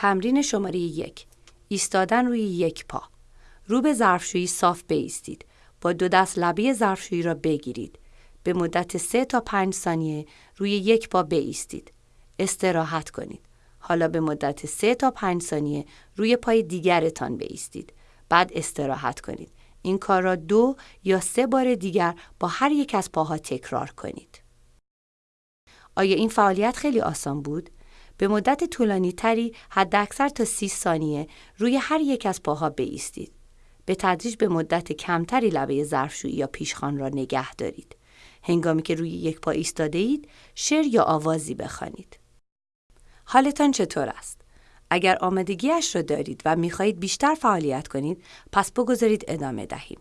تمرین شماره یک. ایستادن روی یک پا. رو به ظرفشویی صاف بیستید. با دو دست لبه ظرفشویی را بگیرید. به مدت سه تا پنج ثانیه روی یک پا بیستید. استراحت کنید. حالا به مدت سه تا پنج ثانیه روی پای دیگرتان بیستید. بعد استراحت کنید. این کار را دو یا سه بار دیگر با هر یک از پاها تکرار کنید. آیا این فعالیت خیلی آسان بود؟ به مدت طولانی تری حداکثر تا 30 ثانیه روی هر یک از پاها بایستید. به تدریج به مدت کمتری لبه ظرفشویی یا پیشخان را نگه دارید. هنگامی که روی یک پا ایستاده اید، شعر یا آوازی بخوانید. حالتان چطور است؟ اگر آمادگیش را دارید و می‌خواهید بیشتر فعالیت کنید، پس بگذارید ادامه دهیم.